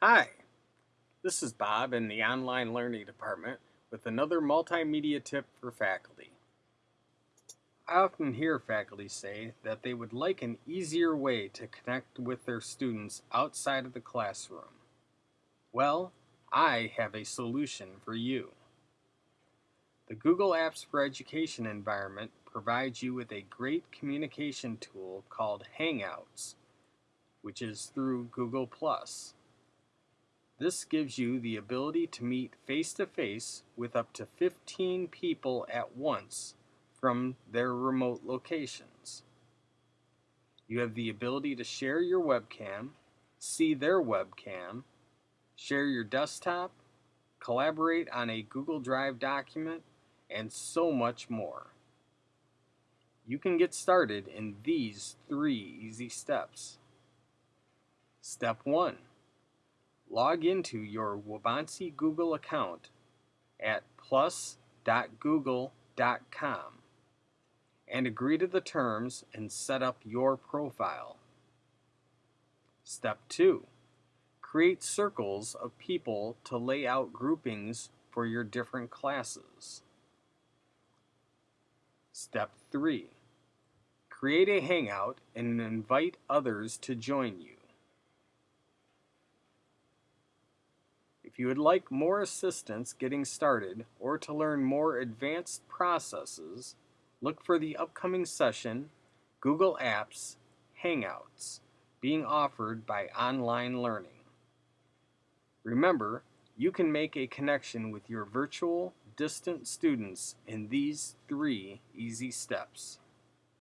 Hi, this is Bob in the Online Learning Department with another multimedia tip for faculty. I often hear faculty say that they would like an easier way to connect with their students outside of the classroom. Well, I have a solution for you. The Google Apps for Education environment provides you with a great communication tool called Hangouts, which is through Google+. This gives you the ability to meet face-to-face with up to 15 people at once from their remote locations. You have the ability to share your webcam, see their webcam, share your desktop, collaborate on a Google Drive document, and so much more. You can get started in these three easy steps. Step 1 log into your Waubonsee Google account at plus.google.com and agree to the terms and set up your profile. Step 2. Create circles of people to lay out groupings for your different classes. Step 3. Create a Hangout and invite others to join you. If you would like more assistance getting started or to learn more advanced processes, look for the upcoming session, Google Apps Hangouts, being offered by Online Learning. Remember, you can make a connection with your virtual distant students in these three easy steps.